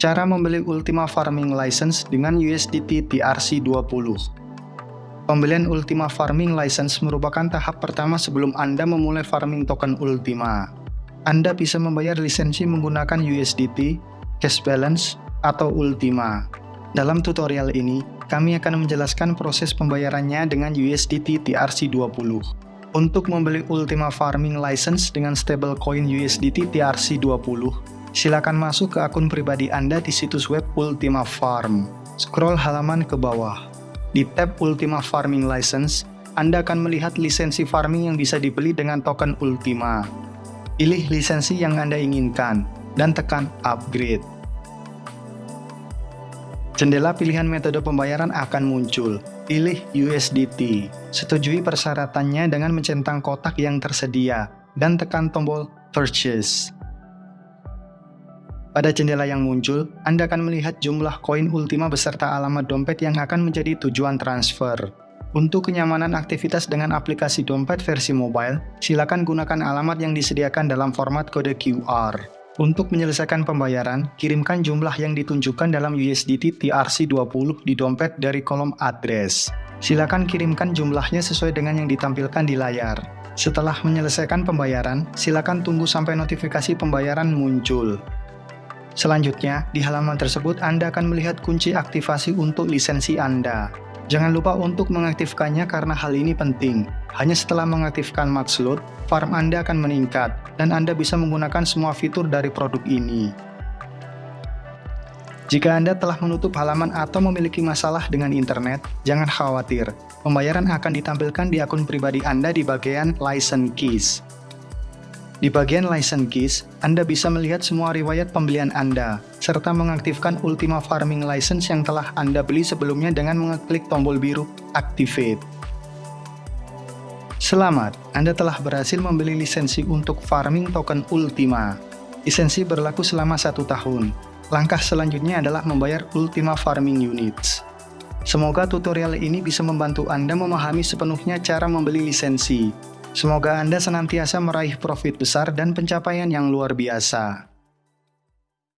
Cara membeli Ultima Farming License dengan USDT TRC20 Pembelian Ultima Farming License merupakan tahap pertama sebelum Anda memulai farming token Ultima. Anda bisa membayar lisensi menggunakan USDT, Cash Balance, atau Ultima. Dalam tutorial ini, kami akan menjelaskan proses pembayarannya dengan USDT TRC20. Untuk membeli Ultima Farming License dengan stablecoin USDT TRC20, silakan masuk ke akun pribadi Anda di situs web Ultima Farm. Scroll halaman ke bawah. Di tab Ultima Farming License, Anda akan melihat lisensi farming yang bisa dibeli dengan token Ultima. Pilih lisensi yang Anda inginkan, dan tekan Upgrade. Jendela pilihan metode pembayaran akan muncul. Pilih USDT. Setujui persyaratannya dengan mencentang kotak yang tersedia, dan tekan tombol Purchase. Pada jendela yang muncul, Anda akan melihat jumlah koin Ultima beserta alamat dompet yang akan menjadi tujuan transfer. Untuk kenyamanan aktivitas dengan aplikasi dompet versi mobile, silakan gunakan alamat yang disediakan dalam format kode QR. Untuk menyelesaikan pembayaran, kirimkan jumlah yang ditunjukkan dalam USDT TRC20 di dompet dari kolom address. Silakan kirimkan jumlahnya sesuai dengan yang ditampilkan di layar. Setelah menyelesaikan pembayaran, silakan tunggu sampai notifikasi pembayaran muncul. Selanjutnya, di halaman tersebut Anda akan melihat kunci aktivasi untuk lisensi Anda. Jangan lupa untuk mengaktifkannya karena hal ini penting. Hanya setelah mengaktifkan max load, farm Anda akan meningkat, dan Anda bisa menggunakan semua fitur dari produk ini. Jika Anda telah menutup halaman atau memiliki masalah dengan internet, jangan khawatir. Pembayaran akan ditampilkan di akun pribadi Anda di bagian License Keys. Di bagian License Keys, Anda bisa melihat semua riwayat pembelian Anda, serta mengaktifkan Ultima Farming License yang telah Anda beli sebelumnya dengan mengeklik tombol biru Activate. Selamat, Anda telah berhasil membeli lisensi untuk farming token Ultima. Lisensi berlaku selama satu tahun. Langkah selanjutnya adalah membayar Ultima Farming Units. Semoga tutorial ini bisa membantu Anda memahami sepenuhnya cara membeli lisensi. Semoga Anda senantiasa meraih profit besar dan pencapaian yang luar biasa.